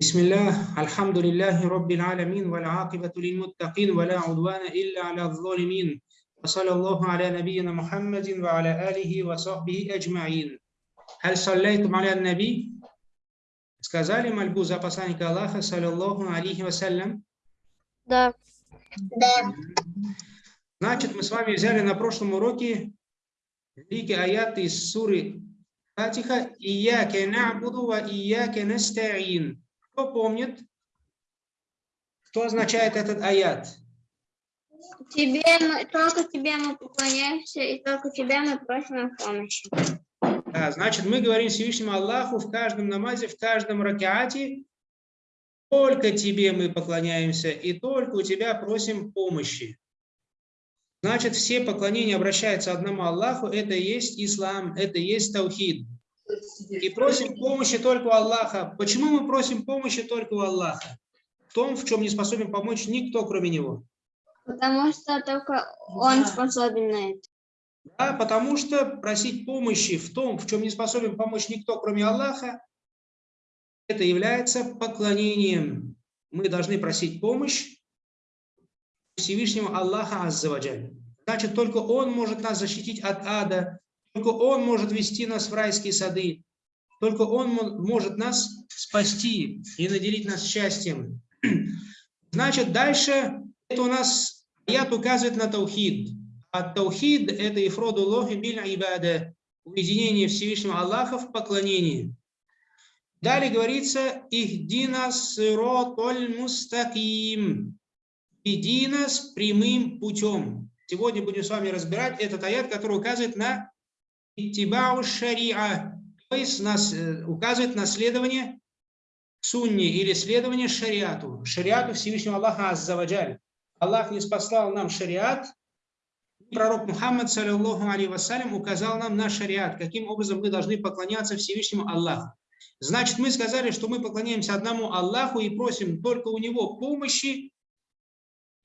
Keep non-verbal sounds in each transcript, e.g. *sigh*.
بسم الله الحمد لله رب العالمين والعاقبة للمتقين ولا عدوان إلا على الظالمين وصلى الله على نبينا محمد وعلى آله وصحبه أجمعين هل صليتم على النبي؟ Сказали мольбу за посланника Аллаха, саллиллаху алейхи вассалям. Да. Да. Значит, мы с вами взяли на прошлом уроке великий аят из суры Фатиха «Ияке нa'буду ва ияке наста'ин». Кто помнит, что означает этот аят? Тебе мы, только тебе мы поклоняемся, и только тебя мы просим о помощи. Да, значит, мы говорим Всевышнему Аллаху в каждом намазе, в каждом ракеате, только тебе мы поклоняемся, и только у тебя просим помощи. Значит, все поклонения обращаются одному Аллаху, это и есть ислам, это и есть таухид. И просим помощи только у Аллаха. Почему мы просим помощи только у Аллаха? В том, в чем не способен помочь никто, кроме Него. Потому что только он способен на это. Да, потому что просить помощи в том, в чем не способен помочь никто, кроме Аллаха, это является поклонением. Мы должны просить помощь Всевышнему Аллаха Аззаваджаль. Значит, только Он может нас защитить от ада, только Он может вести нас в райские сады, только Он может нас спасти и наделить нас счастьем. *clears throat* Значит, дальше это у нас аят указывает на таухид. А таухид – это ифроду лохи биль ибада, уединение Всевышнего Аллаха в поклонении. Далее говорится «Ихдина сиротоль мустаким» «Веди нас прямым путем». Сегодня будем с вами разбирать этот аят, который указывает на «Иттибау шариа», то есть нас, э, указывает на следование сунне или следование шариату, шариату Всевышнего Аллаха Аззаваджаль. Аллах не спаслал нам шариат, пророк Мухаммад, саллиллаху алейhi вассалям, указал нам на шариат, каким образом мы должны поклоняться Всевышнему Аллаху. Значит, мы сказали, что мы поклоняемся одному Аллаху и просим только у Него помощи,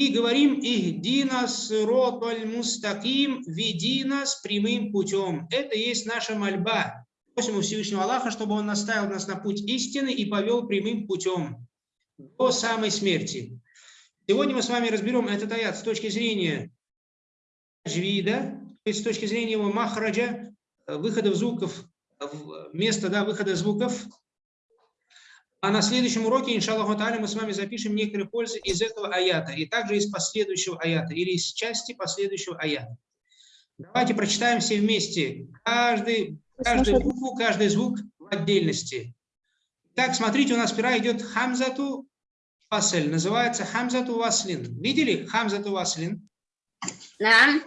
и говорим «Ихдина сироталь мустаким», «Веди нас прямым путем». Это есть наша мольба. Просим у Всевышнего Аллаха, чтобы Он наставил нас на путь истины и повел прямым путем до самой смерти. Сегодня мы с вами разберем этот аят с точки зрения джвида, то есть с точки зрения его махраджа, выхода звуков, места да, выхода звуков. А на следующем уроке, иншаллаху та'аля, мы с вами запишем некоторые пользы из этого аята, и также из последующего аята, или из части последующего аята. Давайте прочитаем все вместе, каждый, каждую букву, каждый звук в отдельности. Так, смотрите, у нас сперва идет хамзату васлин, называется хамзату васлин. Видели хамзату васлин? Да.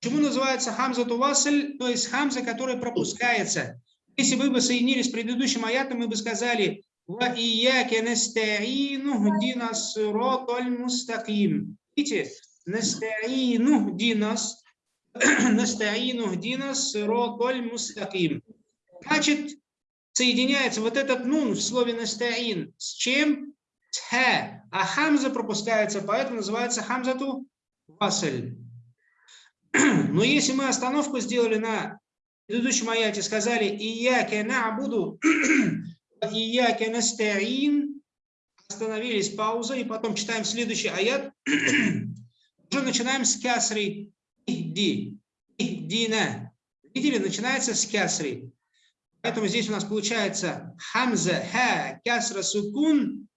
Почему называется хамзату васль, то есть хамза, которая пропускается? Если вы бы соединили с предыдущим аятом, мы бы сказали وَإِيَّاكَ نَسْتَعِينُ اهْدِنَا الصِّرَاطَ الْمُسْتَقِيمَ Видите, نَسْتَعِينُ динас, نَسْتَعِينُ динас الصِّرَاطَ الْمُسْتَقِيمَ Значит, соединяется вот этот нун в слове «настаин» с чем? С «хэ», а хамза пропускается, поэтому называется хамзату васль. *clears throat* Но если мы остановку сделали на предыдущем аяте, сказали и «ияке на буду», *clears throat* «Ияке настаин», остановились, пауза, и потом читаем следующий аят. *clears throat* Уже начинаем с кясри. Ихди. Ихдина. Видели, начинается с кясри. Поэтому здесь у нас получается хамза, ха, кясра, сукун.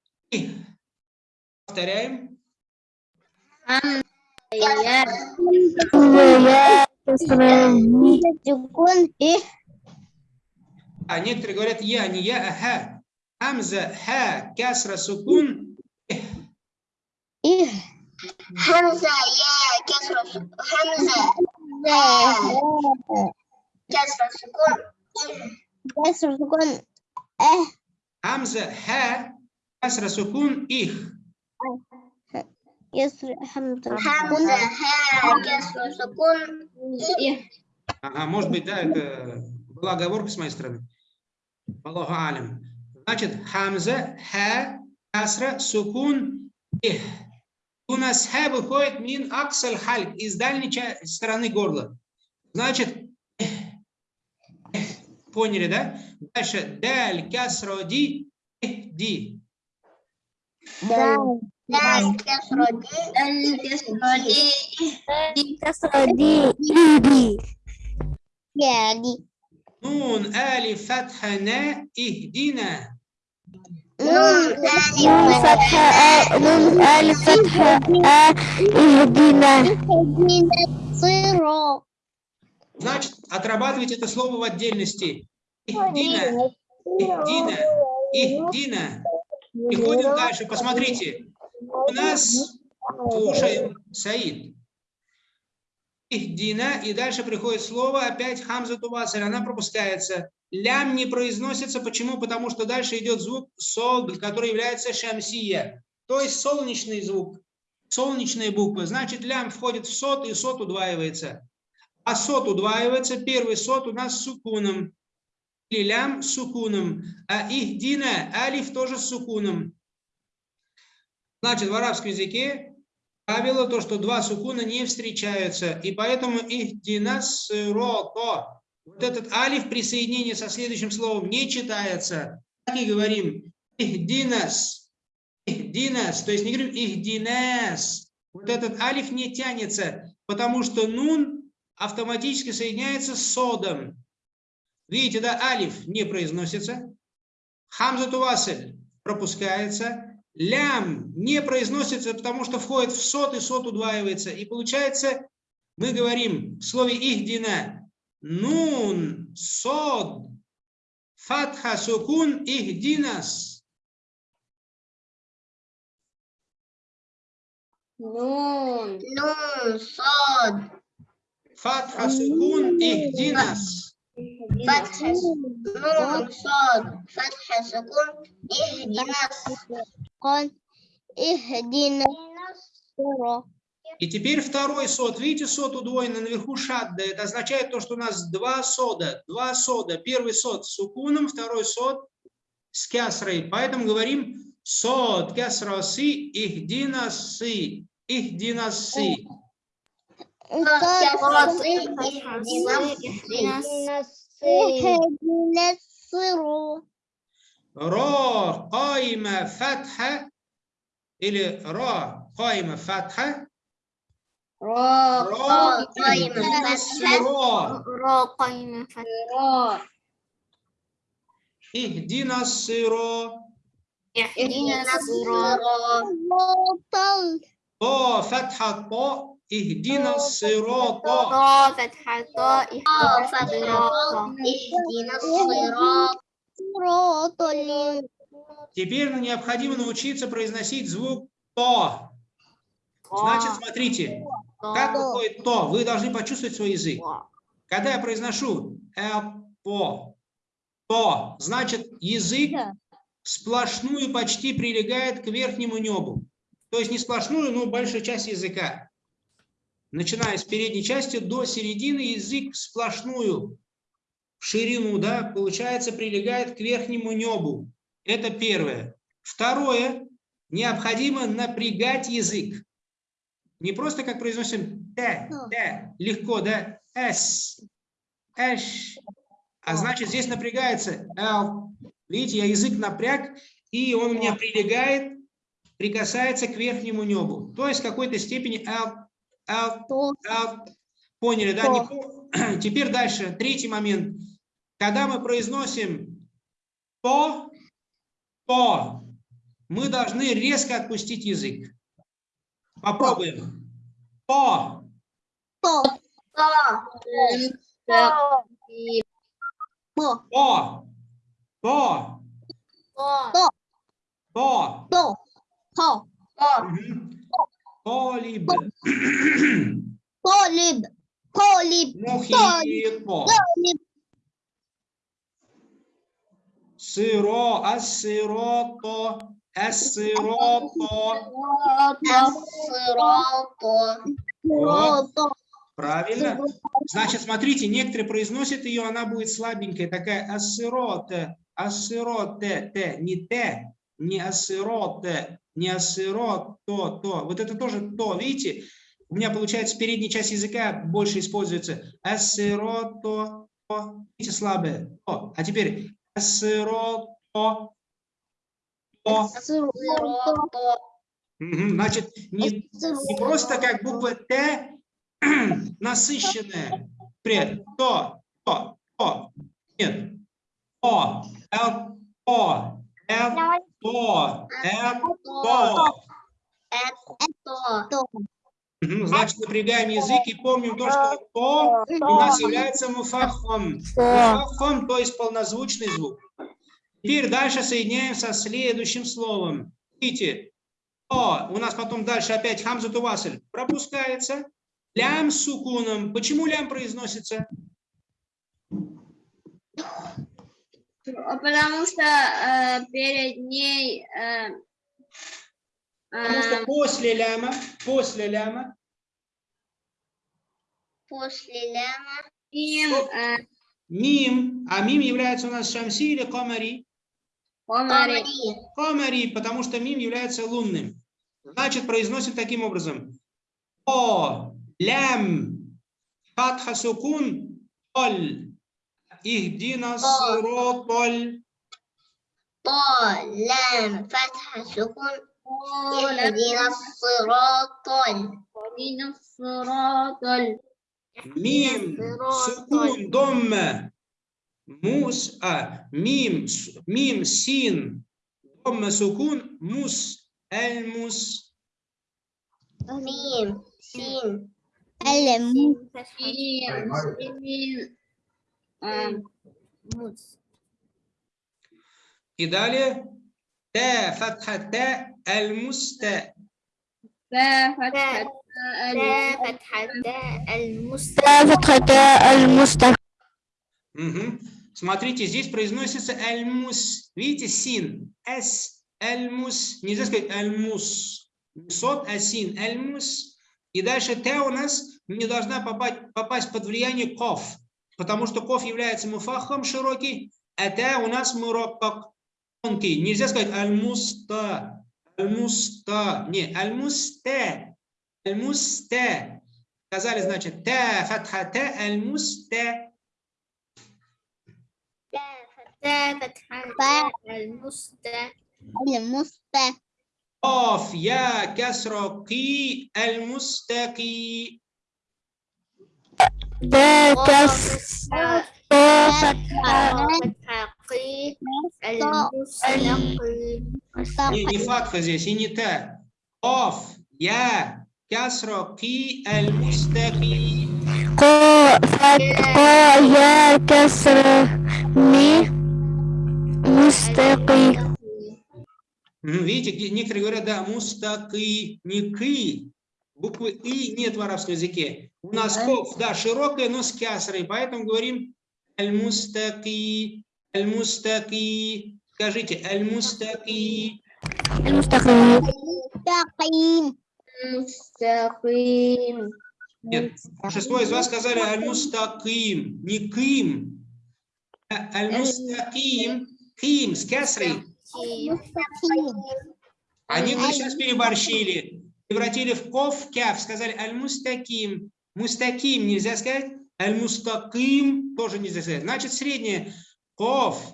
Повторяем. Сукун и А некоторые говорят я, не я, а ха. Хамза, ха, кясра, сукун. и Хамза, я, кесра, Хамза, кесра, сукун, сукун э Хамза, ха, кясра, сукун, их. если хамза Хамза, ха, кесра, сукун, и Ага, может быть, да, это была оговорка с моей стороны. Аллаху алим. Значит, хамза, ха, касра, сукун, их. У нас ха выходит мин аксаль хальк, из дальней стороны горла. Значит, поняли, да? Дальше, даль, касра, ди, эх, ди. Дал, дал, касра, ди, касра, ди, ди, касра, ди, ди, ди. Нун али фатхана ихдина. Нун али а ихдина. Значит, отрабатывайте это слово в отдельности. Ихдина. Ихдина. Ихдина. ходим дальше. Посмотрите. У нас слушаем Саид. Ихдина, и дальше приходит слово, опять хамза тувасаль, она пропускается. Лям не произносится. Почему? Потому что дальше идет звук сог, который является шамсия. То есть солнечный звук. Солнечные буквы. Значит, лям входит в сот, и сот удваивается. А сот удваивается. Первый сот у нас с сукуном. Или лям с сукуном. А ихдина, алиф тоже с сукуном. Значит, в арабском языке правило то, что два сукуна не встречаются. И поэтому ихдина сирото. Вот этот алиф при соединении со следующим словом не читается. Так и говорим. Ихдинас. Ихдинас. То есть не говорим ихдинас. Вот этот алиф не тянется, потому что нун автоматически соединяется с содом. Видите, да, алиф не произносится. Хамза тувасель пропускается лям не произносится, потому что входит в сот, и сот удваивается. И получается, мы говорим в слове ихдина нун сод фатха сукун ихдинас. Нун, нун, сод. Фатха сукун ихдинас. فتح نون صاد فتح سكون اهدنا قال اهدنا الصراط И теперь второй сод. Видите, сод удвоенный наверху шадда. Это означает то, что у нас два сода. Два сода. Первый сод с сукуном, второй сод с кясрой. Поэтому говорим сод, кясра си, ихдина си. Ихдина си. اهدنا را قائمة فتحة إلى را قائمة فتحة را قائمة فتحة را قائمة فتحة اهدنا الصراط. اهدنا الصراط. طا فتحة طا اهدنا الصراط صراط الذين Теперь нам необходимо научиться произносить звук то. Значит, смотрите, как выходит то. Вы должны почувствовать свой язык. Когда я произношу э, по, то, значит, язык сплошную почти прилегает к верхнему небу. То есть не сплошную, но большая часть языка. Начиная с передней части до середины, язык сплошную, в ширину, да, получается, прилегает к верхнему небу. Это первое. Второе, необходимо напрягать язык. Не просто как произносим т, т, легко, да, с, эш. А значит, здесь напрягается л. Видите, я язык напряг, и он у меня прилегает, прикасается к верхнему небу. То есть в какой-то степени л, л, л. Поняли, да? Не по- *clears throat* Теперь дальше, третий момент. Когда мы произносим то, то, мы должны резко отпустить язык. Попробуем. То, то, то, то. Мгм. Полиб, Полиб, Полиб, Полиб, Поліб. Сиро, асирото, асирото. Э асирото. Вот. Э Правильно. Значит, смотрите, некоторые произносят ее, она будет слабенькая, такая ассироте, ассироте, те, не те, не ассироте, не асыро, то, то. Вот это тоже то, видите? У меня получается передняя часть языка больше используется. Асыро, то, то. Видите, слабое. То. А теперь асыро, то, то. Значит, не, не просто как буква Т *clears throat* насыщенная. пред То, то, то. Нет. О, л, то. это Мгм, Значит, напрягаем язык и помним то, что то у нас является муфахом. Муфахом, то есть полнозвучный звук. Теперь дальше соединяем со следующим словом. Видите, о, у нас потом дальше опять хамза тувасель пропускается. Лям с сукуном. Почему лям произносится? Потому что э, перед ней э, Потому что э, после ляма, после ляма, после ляма им э, мим, а мим является у нас шамси или комари? комари. Комари, потому что мим является лунным. Значит, произносим таким образом. О, лям, фатха сукун, اهدنا الصراط ال طال لام فتح سكون اهدنا الصراط ال اهدنا الصراط ال ميم. سكون ضمة. موس ميم. ميم. سين. ضمة سكون. موس. الموس. ميم. سين. المس И далее. Та фатха та аль муста. Та фатха Смотрите, здесь произносится альмус. Видите, син. С. Альмус. Нельзя сказать альмус. Сот, а син Альмус. И дальше т у нас не должна попасть, попасть под влияние ков потому что коф является муфахом широкий, это у нас мураккак тонкий. Нельзя сказать аль-муста, аль-муста, не, аль-муста, аль-муста. Сказали, значит, та фатха та аль-муста. Аль-муста. Коф я касра ки аль-мустаки. قي المستقي не, не фатха здесь и не та. قاف يا كسر قي المستقي قا قا يا كسر مي مستقي Мгм, Видите, где некоторые говорят, да, мустаки, не ки. Буквы «и» нет в арабском языке. У нас ков, да, широкая, но с кясрой, поэтому говорим «аль-мустаки», «аль-мустаки». Скажите «аль-мустаки». «Аль-мустаки». «Мустаким». Нет, большинство из вас сказали «аль-мустаким», не «ким». А «Аль-мустаким», «ким» с кясрой. Они сейчас переборщили превратили в ков, кяв, сказали аль-мустаким. Мустаким нельзя сказать, аль-мустаким тоже нельзя сказать. Значит, среднее ков.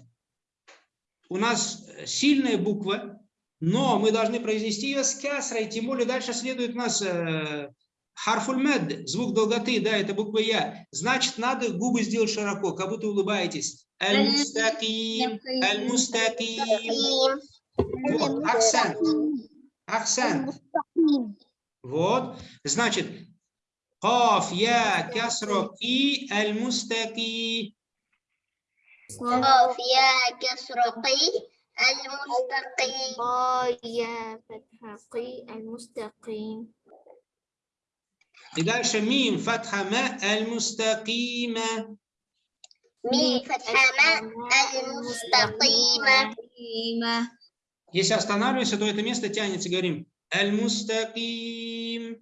У нас сильная буква, но мы должны произнести ее с кясрой, тем более дальше следует у нас э, харфуль мед, звук долготы, да, это буква я. Значит, надо губы сделать широко, как будто улыбаетесь. Аль-мустаким, аль-мустаким. Вот, акцент. Акцент. Вот. Значит, Каф, я, кясро, ки, эль мустаки. Каф, я, кясро, ки, эль мустаки. Я, фатха, ки, эль мустаки. И дальше мим, фатха, ма, эль мустакима. Мим, фатха, ма, эль мустакима. Если останавливаемся, то это место тянется, говорим. Аль-Мустаким.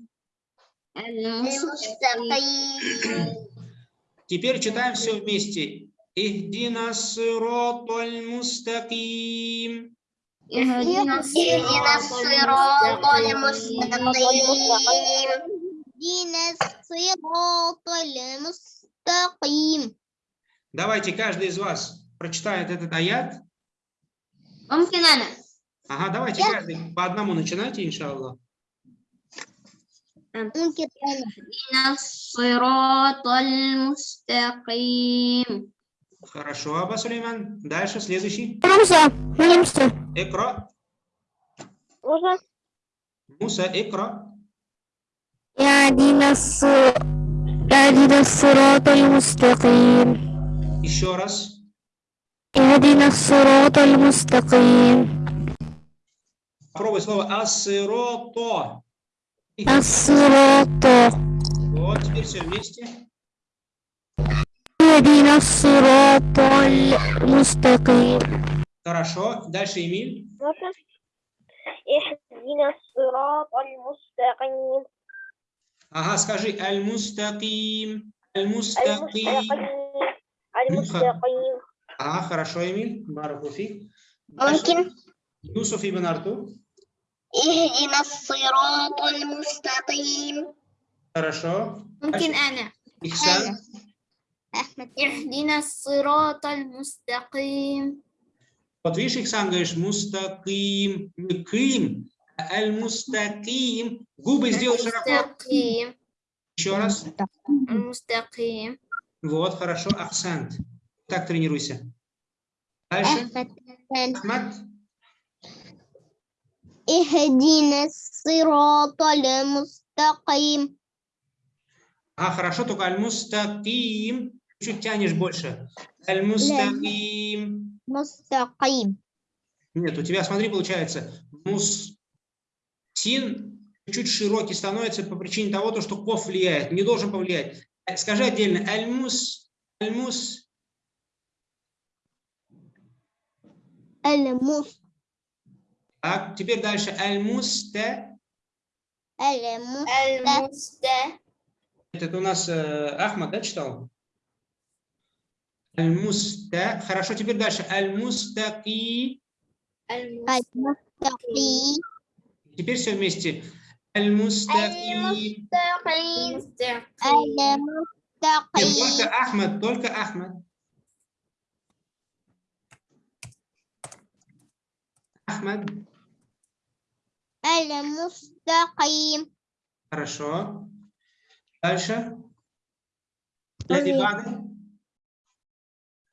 Теперь читаем все вместе. Ихдина сирот аль-мустаким. Ихдина сирот аль-мустаким. Давайте каждый из вас прочитает этот аят. Мамкинана. Ага, давайте каждый по одному начинайте, иншаллах. А. Хорошо, Аба Сулейман. Дальше следующий. Муса. Муса. Икра. Муса. Муса, икра. Еще раз. Еще раз. Попробуй слово асирото. Асирото. Вот, теперь все вместе. Хорошо. Дальше Эмиль. Ага, скажи аль-мустаким. Аль-мустаким. Аль-мустаким. Ну, ага, хорошо, Эмиль. Баракуфи. Юсуф ну, ибн Артур. اهدنا الصراط المستقيم Хорошо. ممكن أنا Ихсан. أحمد اهدنا الصراط المستقيم Вот видишь, Ихсан, говоришь мустаким. Не ким, а аль-мустаким. Губы сделай широко. المستقيم Еще раз. المستقيم Вот, хорошо. Ахсант. Так тренируйся. Дальше. أحمد Ахмад. А, хорошо, только аль-мустаким. Чуть тянешь больше. Аль-мустаким. Мустаким. Нет, у тебя, смотри, получается, мустин чуть широкий становится по причине того, то, что ков влияет. Не должен повлиять. Скажи отдельно. Аль-мус. Аль-мус. Аль-мус. Так, теперь дальше. Аль-мусте. Аль-мусте. Это у нас э, Ахмад, да, читал? Аль-муста. Хорошо, теперь дальше. Аль-мустаки. Аль-мустаки. Теперь все вместе. Аль-мустаки. Только Ахмад, только Ахмад. Ахмад. Аль-Мустаким. Хорошо. Дальше. Леди Бады.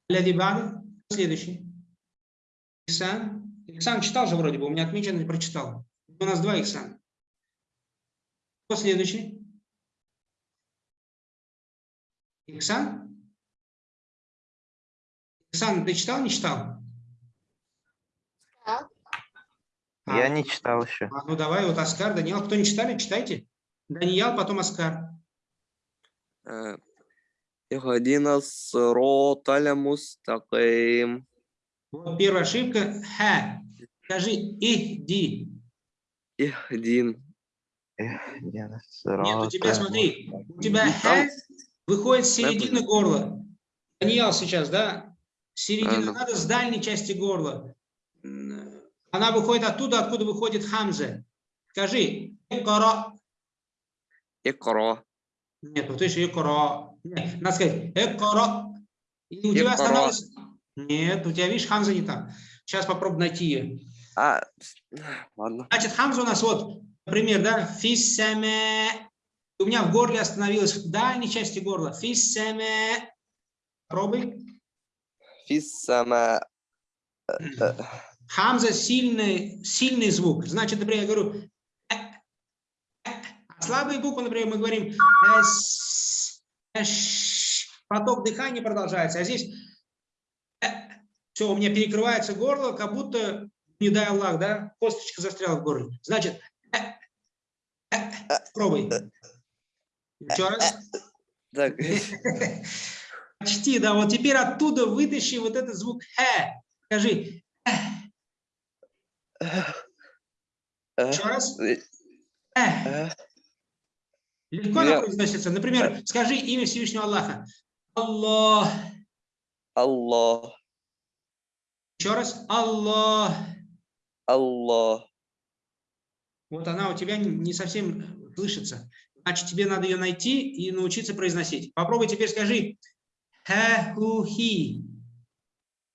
Леди Бады. Следующий. Иксан. Иксан читал же вроде бы, у меня отмечено, не прочитал. У нас два Иксан. Кто следующий? Иксан Ихсан, ты читал, не читал? А, Я не читал еще. А, ну давай, вот Оскар, Даниил. Кто не читали, читайте. Даниил, потом Оскар. Э, Ихдина сроталя мустаким. Вот первая ошибка. Ха. Скажи ихди. Ихдин. Ихдина Нет, у тебя, смотри, у тебя ха выходит с середины горла. Даниил сейчас, да? Середина ну. надо с дальней части горла. Она выходит оттуда, откуда выходит Хамзе. Скажи, икро. Икро. Нет, вот еще икро. Нет, надо сказать, икро. И у тебя становится... Нет, у тебя, видишь, хамза не там. Сейчас попробуй найти ее. А, ладно. Значит, хамза у нас вот, например, да, Фиссеме. У меня в горле остановилось, в дальней части горла. Фиссеме. Пробуй. Фиссеме. Хамза сильный, сильный звук. Значит, например, я говорю, «э», «э», а слабые буквы, например, мы говорим, «эс», «эш», поток дыхания продолжается, а здесь все, у меня перекрывается горло, как будто, не дай Аллах, да, косточка застряла в горле. Значит, «э», «э», пробуй. Еще раз. так *laughs* Почти, да, вот теперь оттуда вытащи вот этот звук «э». Скажи, Э, Еще раз. Э, э. Легко Я... произносится. Например, скажи имя Всевышнего Аллаха. Аллах. Аллах. Еще раз. Аллах. Аллах. Вот она у тебя не совсем слышится. Значит, тебе надо ее найти и научиться произносить. Попробуй теперь скажи. Ха-ху-хи.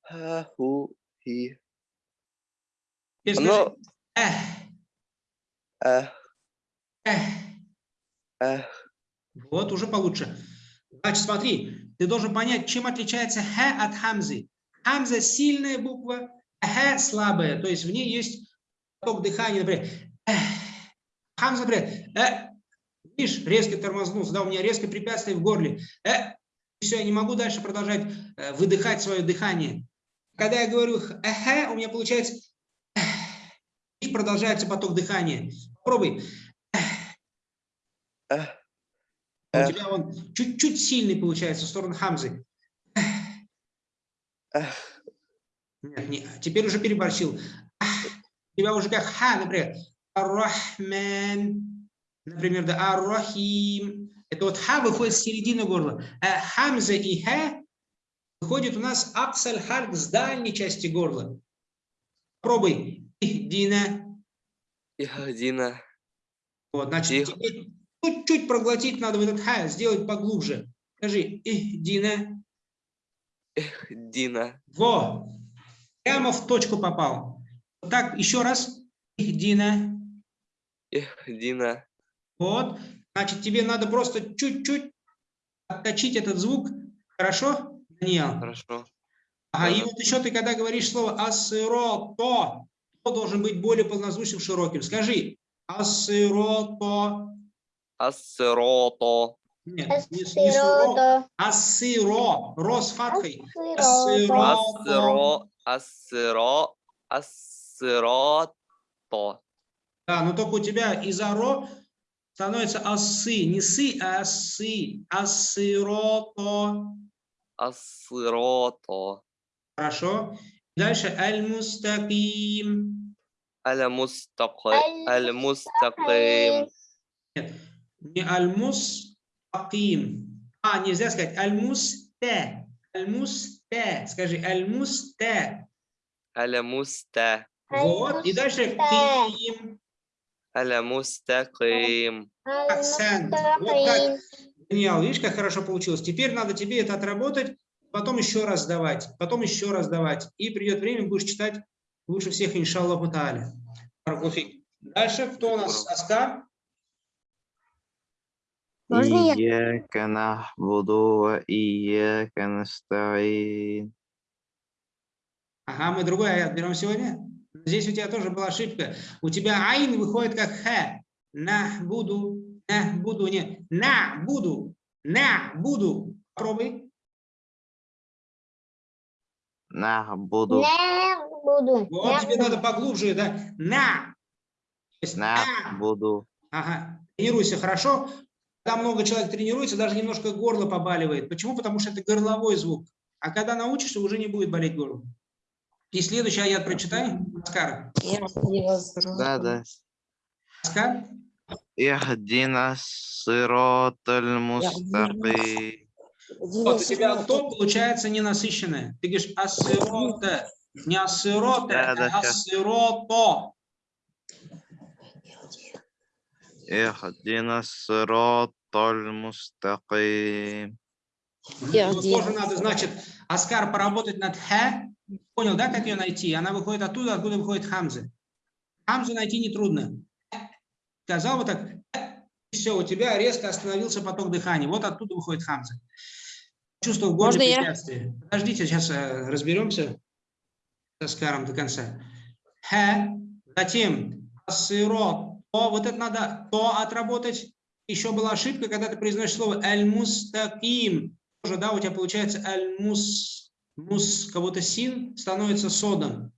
Ха-ху-хи. Yes, no. Ну, э, э. Э. Э. Вот, уже получше. Значит, смотри, ты должен понять, чем отличается хэ от хамзы. Хамза – сильная буква, а хэ – слабая. То есть в ней есть поток дыхания, например, хамза, например, э. видишь, резко тормознул, да, у меня резко препятствие в горле. Э. Все, я не могу дальше продолжать э, выдыхать свое дыхание. Когда я говорю хэ, у меня получается продолжается поток дыхания. Попробуй. э, У Эх. тебя он чуть-чуть сильный получается в сторону Хамзы. эх, Нет, не, теперь уже переборщил. У тебя уже как ха, например. Ар-Рахман. Например, да, Ар-Рахим. Это вот ха выходит с середины горла. А Хамза и ха выходит у нас аксаль хальк с дальней части горла. Пробуй. Ихдина. Ихдина. Вот, значит, чуть-чуть проглотить надо в этот ха, сделать поглубже. Скажи, ихдина. Ихдина. Во! Прямо в точку попал. Вот так, еще раз. Ихдина. Ихдина. Вот. Значит, тебе надо просто чуть-чуть отточить этот звук. Хорошо, Даниил? Хорошо. Ага, и вот еще ты, когда говоришь слово асыро, то, то должен быть более полнозвучным, широким. Скажи асыро, то. Ассирото. Нет, не, не суро, асыро. Ро с фатхой. Ассиро. Ассиро. Ассирото. Да, но только у тебя из-за ро становится асы. Не сы, а асы. Асырото. Ассирото. Хорошо. Дальше аль-мустаким. Аль-мустақи- Аль-мустақим. Не аль-мустаким. А, нельзя сказать аль-мусте. Аль-мусте. Скажи аль-мусте. Аль-муста. Вот. И дальше ким. Аль-мустақим. Акцент. Вот так. Даниэл, видишь, как хорошо получилось? Теперь надо тебе это отработать, потом еще раз давать, потом еще раз давать. И придет время, будешь читать лучше всех, иншаллах, Мутаали. Дальше, кто у нас? Аскар? Можно я? Ияка нахбуду ва ияка настаин. Ага, мы другой аят берем сегодня. Здесь у тебя тоже была ошибка. У тебя айн выходит как хэ. Нахбуду, нахбуду, нет, на буду, на буду. Попробуй. На буду. На буду. Вот на тебе буду. надо поглубже, да? На. Есть на, на буду. Ага. Тренируйся хорошо. Когда много человек тренируется, даже немножко горло побаливает. Почему? Потому что это горловой звук. А когда научишься, уже не будет болеть горло. И следующий аят прочитай, Аскар. Да, да. Аскар. Ихдина сироталь мустаки. Вот у тебя то получается ненасыщенное. Ты говоришь асирота, не асирота, да, да, асирото. Ихдина сиротоль мустаким. Тоже надо, значит, Аскар поработать над хэ. Понял, да, как ее найти? Она выходит оттуда, откуда выходит хамзы. Хамзу найти нетрудно. Сказал вот так, все, у тебя резко остановился поток дыхания. Вот оттуда выходит хамзы. Чувство в горле Можно. Я? Подождите, сейчас э, разберемся с Аскаром до конца. Хэ, затем асыро, то вот это надо то отработать. Еще была ошибка, когда ты произносишь слово аль-мустаким. Тоже, да, у тебя получается аль-мус, мус, кого-то син становится содом.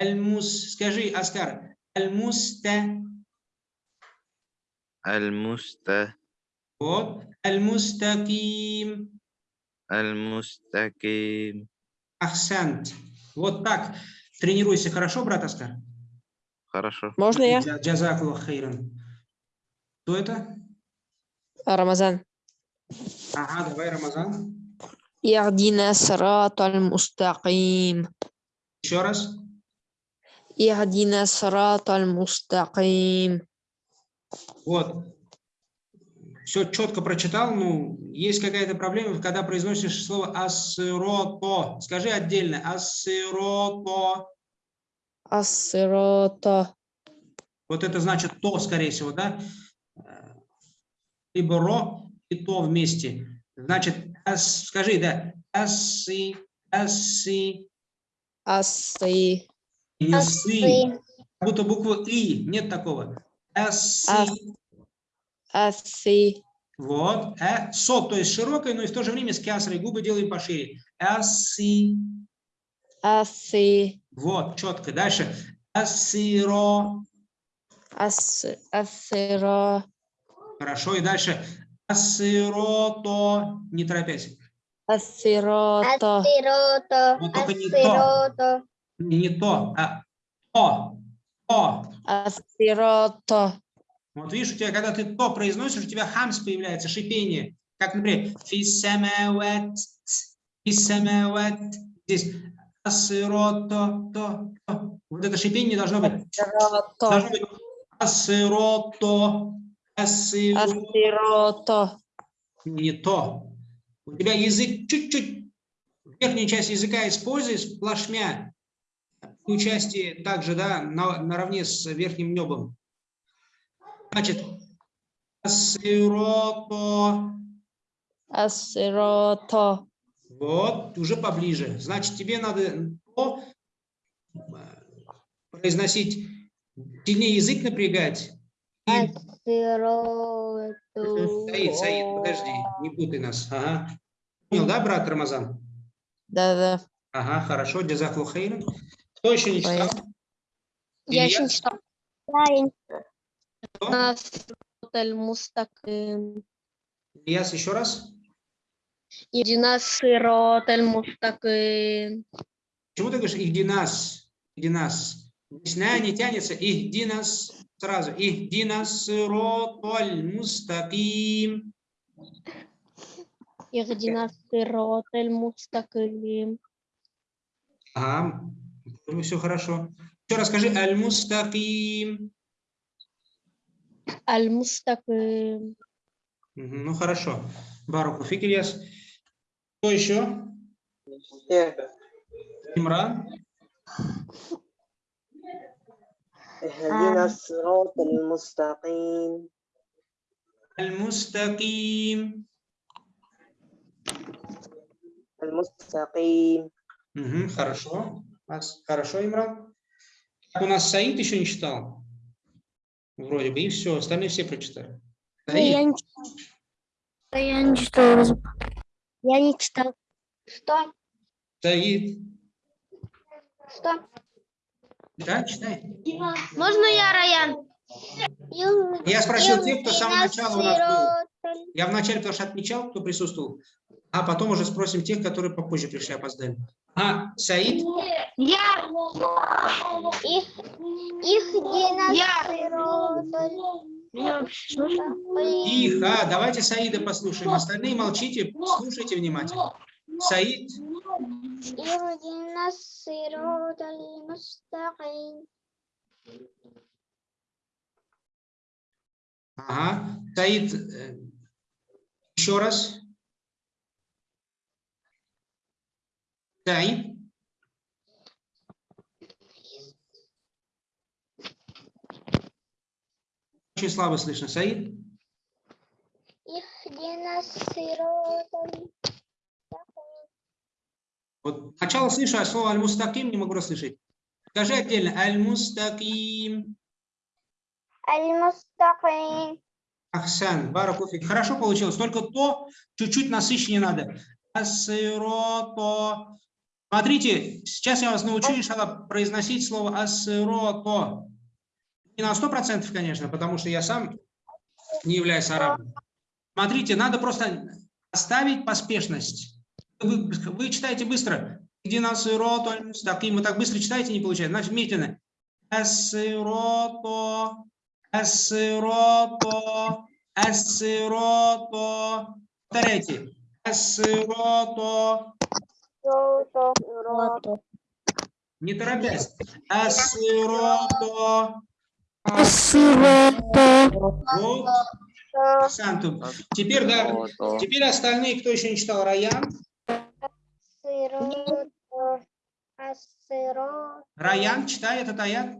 Аль-мус, скажи, Аскар, аль-муста. Аль-муста. Вот, аль-мустаким. المستقيم ахсант. Вот так. Тренируйся, хорошо, брат Аскар? хорошо Можно я? Джа- Джазакуллах хейран. Кто это? Рамазан. Ага, давай, Рамазан. اهدنا الصراط المستقيم Еще раз. اهدنا الصراط المستقيم Вот. Все четко прочитал. Ну, есть какая-то проблема, когда произносишь слово ассирото. Скажи отдельно. Ассирото. Ассирота. Вот это значит то, скорее всего, да? Либо ро и то вместе. Значит, ас- скажи, да, аси, аси, Асси. не сы. Как будто букву и, нет такого. Аси. Ас. Асси. Вот. Э, со, то есть широкой, но и в то же время с кясрой. Губы делаем пошире. Аси. Асси. Вот, четко. Дальше. Асиро. Ас. Ассиро. Хорошо. И дальше. Асирото. Не торопясь. Ассирота. Ассирото. Вот только не то. Ассирото. Не, не то, а то. То. Ассирота. Вот видишь, у тебя, когда ты то произносишь, у тебя хамс появляется, шипение. Как, например, фисамават, фисамават. Здесь асирото, то, то. Вот это шипение должно быть. Должно быть асирото, асиро. Ассирота. Не то. У тебя язык чуть-чуть, верхняя часть языка используешь плашмя. Участие также, да, на, наравне с верхним небом. Значит, асирото. Ассирота. Вот, уже поближе. Значит, тебе надо то, э, произносить, сильнее язык напрягать. И... Ассирото. Саид, Саид, подожди, не путай нас. Ага. Понял, да, брат Рамазан? Да-да. Ага, хорошо, джазахлу хейран. Кто еще не читал? Я Илья? еще не читал. Да, я Кто? Насроталь мустаким. Ильяс, еще раз. Идина сироталь мустаким. Почему ты говоришь ихдинас? Ихдинас. Здесь на не тянется. Ихдинас. Сразу. Ихдинас сироталь мустаким. Идина сироталь мустаким. Ага, все хорошо. Еще раз скажи аль-мустаким. Аль мустаким. Мгм, Ну хорошо. Баруху фик, Ильяс. Кто еще? Имран. اهدنا الصراط المستقيم Аль-мустаким. المستقيم Мгм, хорошо. Ас- Хорошо, Имран. Так, у нас Саид еще не читал. Вроде бы, и все, остальные все прочитали. Саид, Я не читал. Я не читал. Я не читал. Что? Саид. Что? Да, читай. Можно я, Раян? Я спросил тех, кто с самого начала у нас был. Я вначале, потому что отмечал, кто присутствовал, а потом уже спросим тех, которые попозже пришли, опоздали. А, Саид, Я. Их, их меня? Тихо, а, давайте Саида послушаем. Остальные молчите, слушайте внимательно. Саид. Ага. Саид, э, еще раз. Саид. очень слабо слышно. Саид? Вот сначала слышу, а слово аль-мустаким не могу расслышать. Скажи отдельно. Аль-мустаким. Аль-мустаким. Ахсан, баракуфик. Хорошо получилось. Только то чуть-чуть насыщеннее надо. Асирото. Смотрите, сейчас я вас научу, иншалла, произносить слово асирото. Не на 100%, конечно, потому что я сам не являюсь арабом. Смотрите, надо просто оставить поспешность. Вы, вы читаете быстро. Иди на сироту, аль-мустаким. Вы так быстро читаете, не получается. Значит, медленно. Ассироту, «Э ассироту, э ассироту. Э Повторяйте. Ассироту. Не торопясь. Ассироту. Вот. Сантум. Теперь, да, теперь остальные, кто еще не читал Раян. Раян, читает этот аят.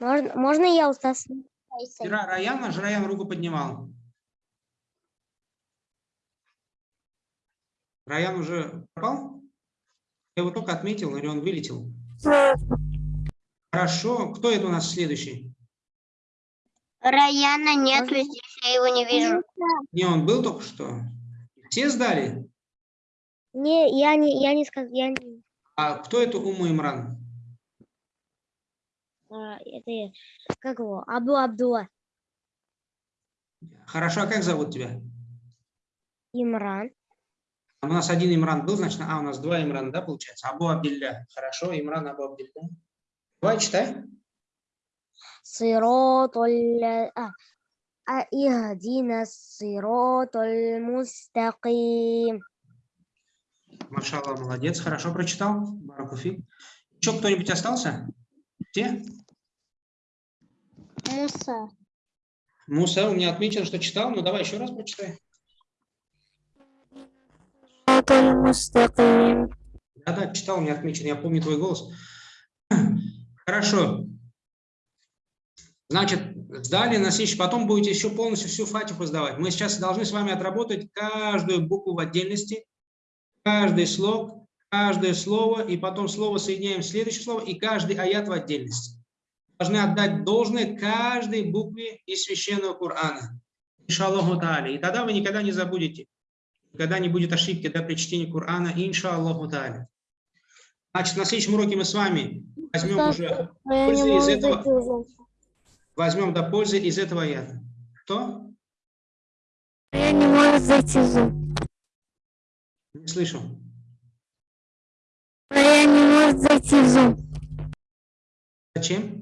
Можно, можно я устас? Раян, наш Раян руку поднимал. Раян уже пропал? Я его только отметил, или он вылетел? Хорошо. Кто это у нас следующий? Раяна нет, здесь я его не вижу. Не, он был только что. Все сдали? Не, я не, я не сказал, я не. А кто это Уму Имран? а, это я. как его? Абу Абдула. Хорошо, а как зовут тебя? Имран. У нас один Имран был, значит, а, у нас два Имрана, да, получается? Абу Абдилля. Хорошо, Имран Абу Абдилля. Давай, читай. Сиротоль... А, а ихдина сиротоль мустаким. Машалла, молодец, хорошо прочитал, Баракуфи. Еще кто-нибудь остался? Где? Муса. Муса, у меня отмечено, что читал, но давай еще раз прочитай. Да-да, читал, у меня отмечено, я помню твой голос. Хорошо. Значит, сдали на следующий, потом будете еще полностью всю фатиху сдавать. Мы сейчас должны с вами отработать каждую букву в отдельности, каждый слог, каждое слово, и потом слово соединяем в следующее слово, и каждый аят в отдельности. Должны отдать должное каждой букве из священного Корана. Иншаллаху та'аля. И тогда вы никогда не забудете, никогда не будет ошибки да, при чтении Корана, иншаллаху та'аля. Значит, на следующем уроке мы с вами возьмем уже пользы из этого, возьмем до пользы из этого аята. Кто? Я не могу зайти в зум. Не слышу. Я не могу зайти в зум. Зачем?